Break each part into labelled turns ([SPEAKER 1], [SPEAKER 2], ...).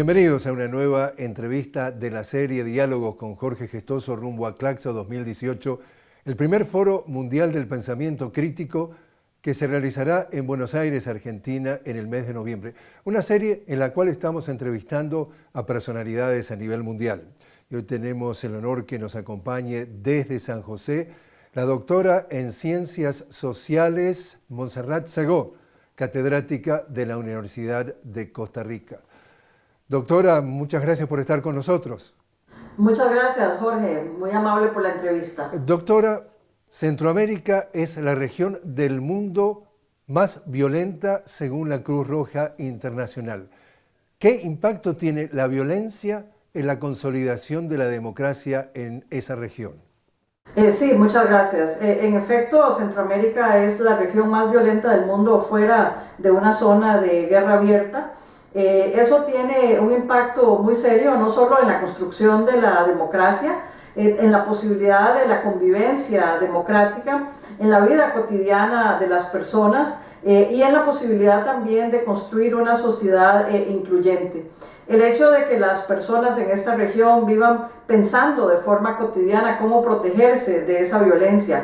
[SPEAKER 1] Bienvenidos a una nueva entrevista de la serie Diálogos con Jorge Gestoso rumbo a Claxo 2018, el primer foro mundial del pensamiento crítico que se realizará en Buenos Aires, Argentina, en el mes de noviembre. Una serie en la cual estamos entrevistando a personalidades a nivel mundial. Y hoy tenemos el honor que nos acompañe desde San José la doctora en Ciencias Sociales Montserrat Segó, catedrática de la Universidad de Costa Rica. Doctora, muchas gracias por estar con nosotros.
[SPEAKER 2] Muchas gracias, Jorge. Muy amable por la entrevista.
[SPEAKER 1] Doctora, Centroamérica es la región del mundo más violenta según la Cruz Roja Internacional. ¿Qué impacto tiene la violencia en la consolidación de la democracia en esa región?
[SPEAKER 2] Eh, sí, muchas gracias. Eh, en efecto, Centroamérica es la región más violenta del mundo fuera de una zona de guerra abierta. Eh, eso tiene un impacto muy serio, no solo en la construcción de la democracia, eh, en la posibilidad de la convivencia democrática, en la vida cotidiana de las personas eh, y en la posibilidad también de construir una sociedad incluyente. El hecho de que las personas en esta región vivan pensando de forma cotidiana cómo protegerse de esa violencia,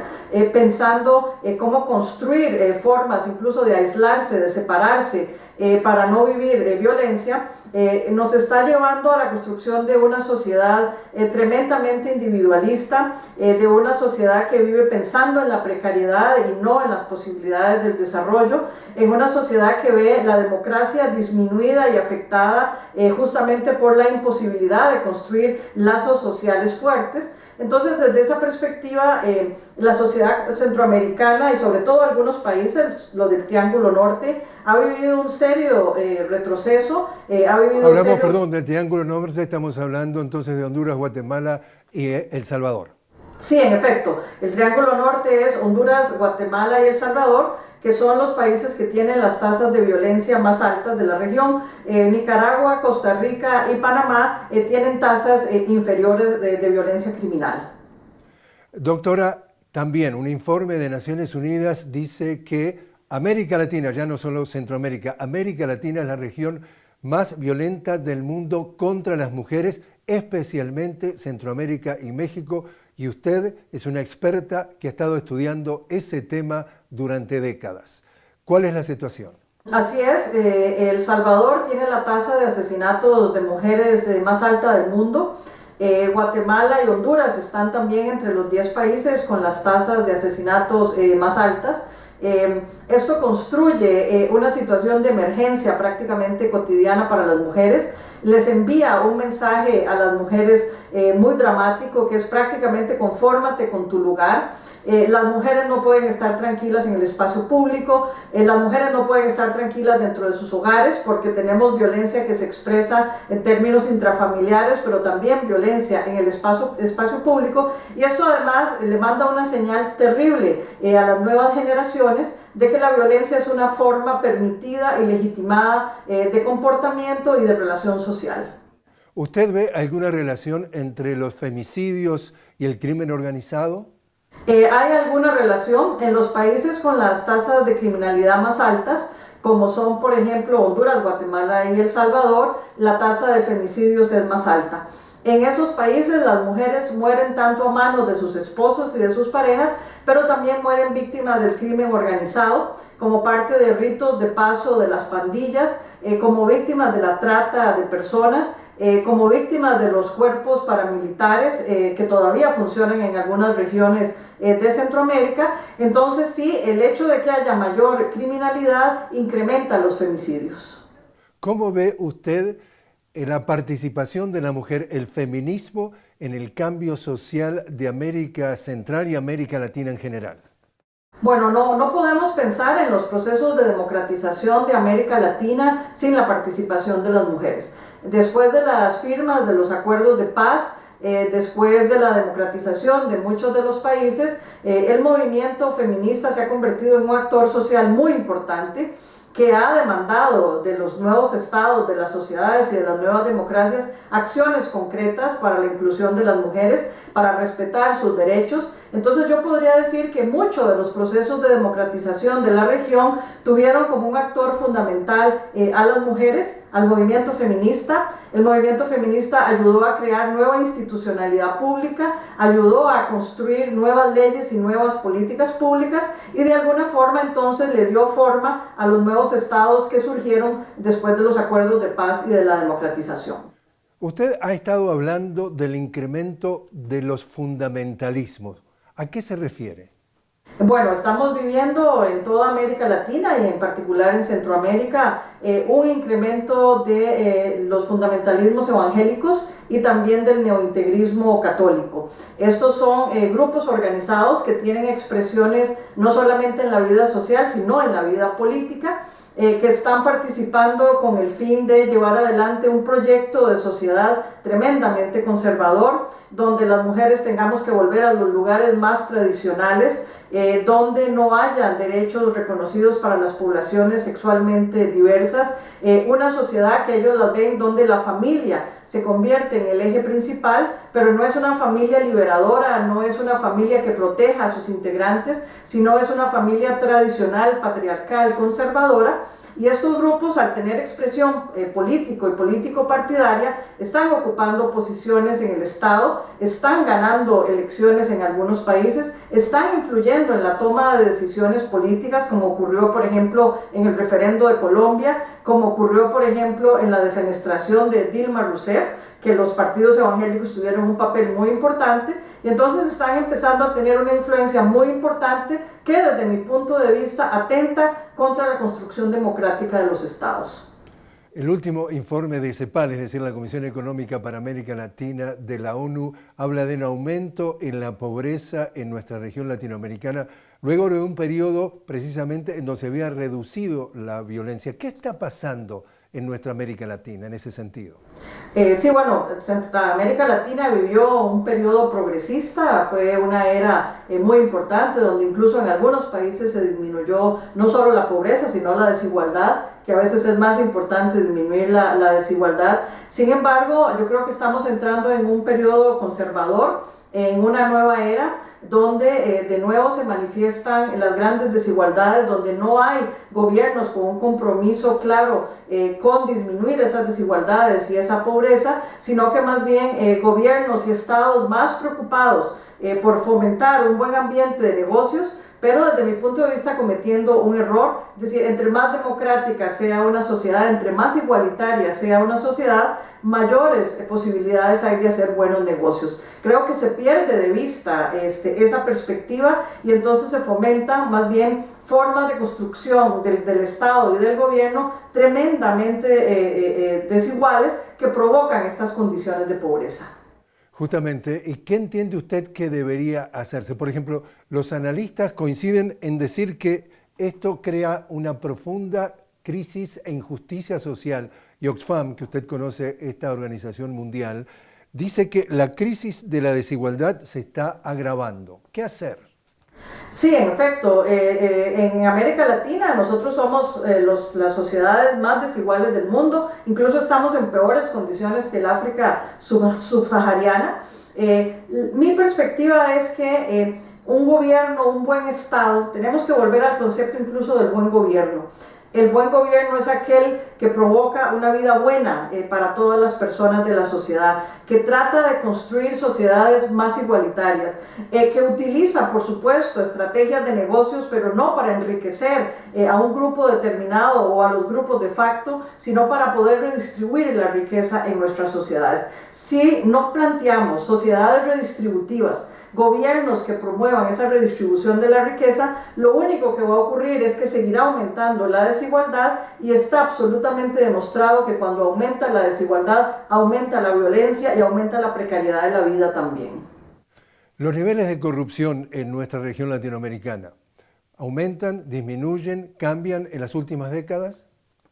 [SPEAKER 2] pensando cómo construir formas incluso de aislarse, de separarse, eh, para no vivir de violencia, eh, nos está llevando a la construcción de una sociedad eh, tremendamente individualista, de una sociedad que vive pensando en la precariedad y no en las posibilidades del desarrollo, en una sociedad que ve la democracia disminuida y afectada justamente por la imposibilidad de construir lazos sociales fuertes. Entonces, desde esa perspectiva, eh, la sociedad centroamericana y sobre todo algunos países, lo del Triángulo Norte, ha vivido un serio eh, retroceso.
[SPEAKER 1] Eh, ha vivido Hablamos, perdón, del Triángulo Norte, estamos hablando entonces de Honduras, Guatemala y El Salvador.
[SPEAKER 2] Sí, en efecto, el Triángulo Norte es Honduras, Guatemala y El Salvador, que son los países que tienen las tasas de violencia más altas de la región. Eh, Nicaragua, Costa Rica y Panamá eh, tienen tasas eh, inferiores de, de violencia criminal.
[SPEAKER 1] Doctora, también un informe de Naciones Unidas dice que América Latina, ya no solo Centroamérica, América Latina es la región más violenta del mundo contra las mujeres, especialmente Centroamérica y México, y usted es una experta que ha estado estudiando ese tema durante décadas. ¿Cuál es la situación?
[SPEAKER 2] Así es, eh, El Salvador tiene la tasa de asesinatos de mujeres eh, más alta del mundo. Eh, Guatemala y Honduras están también entre los 10 países con las tasas de asesinatos más altas. esto construye una situación de emergencia prácticamente cotidiana para las mujeres les envía un mensaje a las mujeres eh, muy dramático que es prácticamente confórmate con tu lugar. Eh, las mujeres no pueden estar tranquilas en el espacio público, eh, las mujeres no pueden estar tranquilas dentro de sus hogares porque tenemos violencia que se expresa en términos intrafamiliares, pero también violencia en el espacio, espacio público y esto además le manda una señal terrible a las nuevas generaciones de que la violencia es una forma permitida y legitimada de comportamiento y de relación social.
[SPEAKER 1] ¿Usted ve alguna relación entre los femicidios y el crimen organizado?
[SPEAKER 2] Eh, hay alguna relación en los países con las tasas de criminalidad más altas, como son por ejemplo Honduras, Guatemala y El Salvador, la tasa de femicidios es más alta. En esos países las mujeres mueren tanto a manos de sus esposos y de sus parejas, pero también mueren víctimas del crimen organizado, como parte de ritos de paso de las pandillas, eh, como víctimas de la trata de personas, eh, como víctimas de los cuerpos paramilitares eh, que todavía funcionan en algunas regiones eh, de Centroamérica. Entonces sí, el hecho de que haya mayor criminalidad incrementa los femicidios.
[SPEAKER 1] ¿Cómo ve usted la participación de la mujer, el feminismo en el cambio social de América Central y América Latina en general?
[SPEAKER 2] Bueno, no, no podemos pensar en los procesos de democratización de América Latina sin la participación de las mujeres. Después de las firmas de los acuerdos de paz, eh, después de la democratización de muchos de los países, eh, el movimiento feminista se ha convertido en un actor social muy importante que ha demandado de los nuevos estados, de las sociedades y de las nuevas democracias acciones concretas para la inclusión de las mujeres, para respetar sus derechos. Entonces yo podría decir que muchos de los procesos de democratización de la región tuvieron como un actor fundamental eh, a las mujeres, al movimiento feminista. El movimiento feminista ayudó a crear nueva institucionalidad pública, ayudó a construir nuevas leyes y nuevas políticas públicas y de alguna forma entonces le dio forma a los nuevos estados que surgieron después de los acuerdos de paz y de la democratización.
[SPEAKER 1] Usted ha estado hablando del incremento de los fundamentalismos. ¿A qué se refiere?
[SPEAKER 2] Bueno, estamos viviendo en toda América Latina y en particular en Centroamérica eh, un incremento de eh, los fundamentalismos evangélicos y también del neointegrismo católico. Estos son eh, grupos organizados que tienen expresiones no solamente en la vida social, sino en la vida política eh, que están participando con el fin de llevar adelante un proyecto de sociedad tremendamente conservador, donde las mujeres tengamos que volver a los lugares más tradicionales, eh, donde no haya derechos reconocidos para las poblaciones sexualmente diversas, eh, una sociedad que ellos la ven donde la familia se convierte en el eje principal, pero no es una familia liberadora, no es una familia que proteja a sus integrantes, sino es una familia tradicional, patriarcal, conservadora, y estos grupos, al tener expresión eh, político y político partidaria, están ocupando posiciones en el Estado, están ganando elecciones en algunos países, están influyendo en la toma de decisiones políticas, como ocurrió, por ejemplo, en el referendo de Colombia, como ocurrió, por ejemplo, en la defenestración de Dilma Rousseff, que los partidos evangélicos tuvieron un papel muy importante y entonces están empezando a tener una influencia muy importante que desde mi punto de vista atenta contra la construcción democrática de los estados.
[SPEAKER 1] El último informe de CEPAL, es decir, la Comisión Económica para América Latina de la ONU, habla de un aumento en la pobreza en nuestra región latinoamericana, luego de un periodo precisamente en donde se había reducido la violencia. ¿Qué está pasando en nuestra América Latina en ese sentido?
[SPEAKER 2] Eh, sí, bueno, América Latina vivió un periodo progresista, fue una era eh, muy importante donde incluso en algunos países se disminuyó no solo la pobreza, sino la desigualdad, que a veces es más importante disminuir la, desigualdad. Sin embargo, yo creo que estamos entrando en un periodo conservador, en una nueva era, donde eh, de nuevo se manifiestan las grandes desigualdades, donde no hay gobiernos con un compromiso claro eh, con disminuir esas desigualdades y esa pobreza, sino que más bien eh, gobiernos y estados más preocupados por fomentar un buen ambiente de negocios, pero desde mi punto de vista cometiendo un error, es decir, entre más democrática sea una sociedad, entre más igualitaria sea una sociedad, mayores posibilidades hay de hacer buenos negocios. Creo que se pierde de vista este, esa perspectiva y entonces se fomenta más bien formas de construcción del, Estado y del gobierno tremendamente eh, eh, eh, desiguales que provocan estas condiciones de pobreza.
[SPEAKER 1] Justamente, ¿y qué entiende usted que debería hacerse? Por ejemplo, los analistas coinciden en decir que esto crea una profunda crisis e injusticia social. Y Oxfam, que usted conoce esta organización mundial, dice que la crisis de la desigualdad se está agravando. ¿Qué hacer?
[SPEAKER 2] Sí, en efecto, eh, eh, en América Latina nosotros somos eh, los, las sociedades más desiguales del mundo, incluso estamos en peores condiciones que el África subsahariana. mi perspectiva es que un gobierno, un buen Estado, tenemos que volver al concepto incluso del buen gobierno. El buen gobierno es aquel que provoca una vida buena eh, para todas las personas de la sociedad, que trata de construir sociedades más igualitarias, eh, que utiliza, por supuesto, estrategias de negocios, pero no para enriquecer eh, a un grupo determinado o a los grupos de facto, sino para poder redistribuir la riqueza en nuestras sociedades. Si no planteamos sociedades redistributivas, gobiernos que promuevan esa redistribución de la riqueza, lo único que va a ocurrir es que seguirá aumentando la desigualdad y está absolutamente demostrado que cuando aumenta la desigualdad, aumenta la violencia y aumenta la precariedad de la vida también.
[SPEAKER 1] Los niveles de corrupción en nuestra región latinoamericana, ¿aumentan, disminuyen, cambian en las últimas décadas?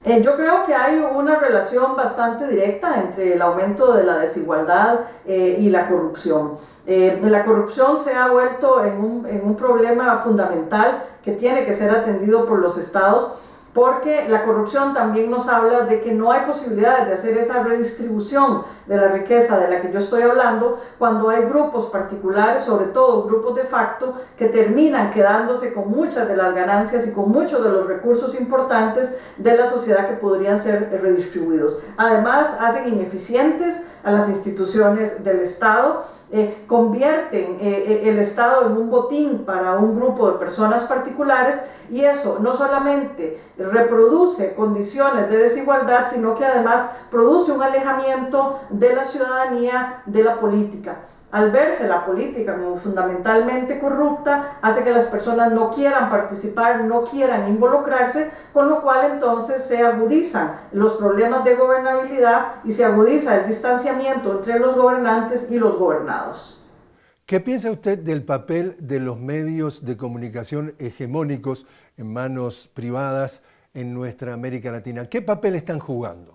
[SPEAKER 2] Eh, yo creo que hay una relación bastante directa entre el aumento de la desigualdad eh, y la corrupción. Eh, la corrupción se ha vuelto en un, en un, problema fundamental que tiene que ser atendido por los estados porque la corrupción también nos habla de que no hay posibilidades de hacer esa redistribución de la riqueza de la que yo estoy hablando cuando hay grupos particulares, sobre todo grupos de facto, que terminan quedándose con muchas de las ganancias y con muchos de los recursos importantes de la sociedad que podrían ser redistribuidos. Además, hacen ineficientes a las instituciones del Estado eh, convierten eh, eh, el Estado en un botín para un grupo de personas particulares y eso no solamente reproduce condiciones de desigualdad, sino que además produce un alejamiento de la ciudadanía de la política al verse la política como fundamentalmente corrupta, hace que las personas no quieran participar, no quieran involucrarse, con lo cual entonces se agudizan los problemas de gobernabilidad y se agudiza el distanciamiento entre los gobernantes y los gobernados.
[SPEAKER 1] ¿Qué piensa usted del papel de los medios de comunicación hegemónicos en manos privadas en nuestra América Latina? ¿Qué papel están jugando?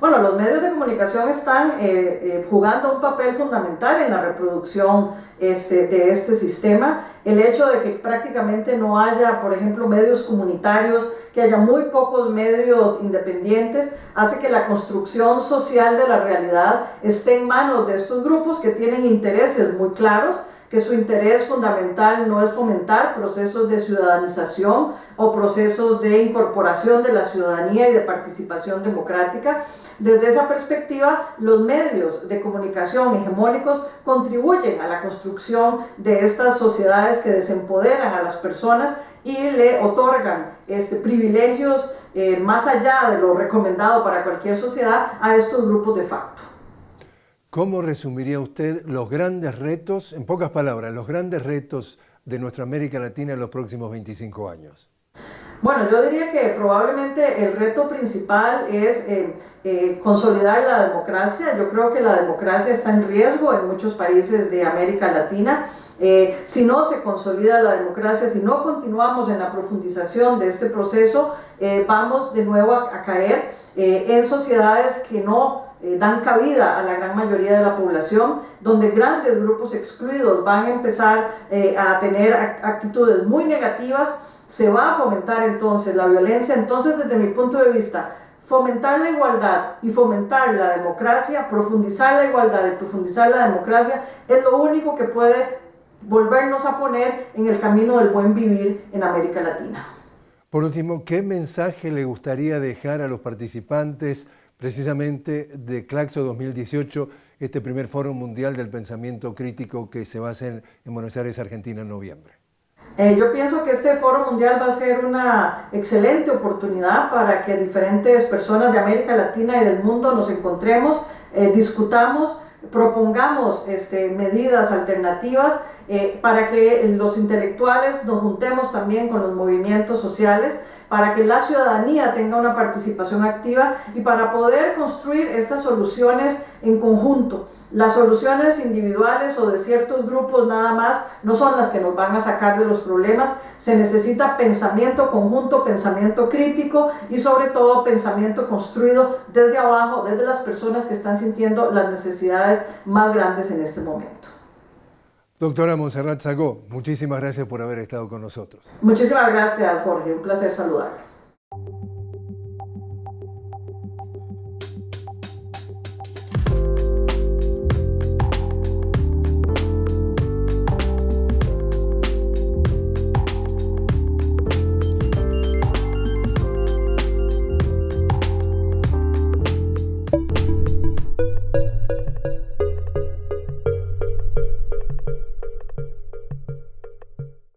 [SPEAKER 2] Bueno, los medios de comunicación están eh, eh, jugando un papel fundamental en la reproducción este, de este sistema. El hecho de que prácticamente no haya, por ejemplo, medios comunitarios, que haya muy pocos medios independientes, hace que la construcción social de la realidad esté en manos de estos grupos que tienen intereses muy claros que su interés fundamental no es fomentar procesos de ciudadanización o procesos de incorporación de la ciudadanía y de participación democrática. Desde esa perspectiva, los medios de comunicación hegemónicos contribuyen a la construcción de estas sociedades que desempoderan a las personas y le otorgan este, privilegios eh, más allá de lo recomendado para cualquier sociedad a estos grupos de facto.
[SPEAKER 1] ¿Cómo resumiría usted los grandes retos, en pocas palabras, los grandes retos de nuestra América Latina en los próximos 25 años?
[SPEAKER 2] Bueno, yo diría que probablemente el reto principal es eh, eh, consolidar la democracia. Yo creo que la democracia está en riesgo en muchos países de América Latina. Eh, si no se consolida la democracia, si no continuamos en la profundización de este proceso, vamos de nuevo a caer en sociedades que no eh, dan cabida a la gran mayoría de la población, donde grandes grupos excluidos van a empezar eh, a tener actitudes muy negativas, se va a fomentar entonces la violencia. Entonces, desde mi punto de vista, fomentar la igualdad y fomentar la democracia, profundizar la igualdad y profundizar la democracia, es lo único que puede volvernos a poner en el camino del buen vivir en América Latina.
[SPEAKER 1] Por último, ¿qué mensaje le gustaría dejar a los participantes precisamente de Claxo 2018, este primer Foro Mundial del Pensamiento Crítico que se va a hacer en Buenos Aires, Argentina, en noviembre?
[SPEAKER 2] Eh, yo pienso que este foro mundial va a ser una excelente oportunidad para que diferentes personas de América Latina y del mundo nos encontremos, eh, discutamos, propongamos este, medidas alternativas eh, para que los intelectuales nos juntemos también con los movimientos sociales para que la ciudadanía tenga una participación activa y para poder construir estas soluciones en conjunto. Las soluciones individuales o de ciertos grupos nada más no son las que nos van a sacar de los problemas. Se necesita pensamiento conjunto, pensamiento crítico y sobre todo pensamiento construido desde abajo, desde las personas que están sintiendo las necesidades más grandes en este momento.
[SPEAKER 1] Doctora Monserrat Sagó, muchísimas gracias por haber estado con nosotros.
[SPEAKER 2] Muchísimas gracias, Jorge. Un placer saludar.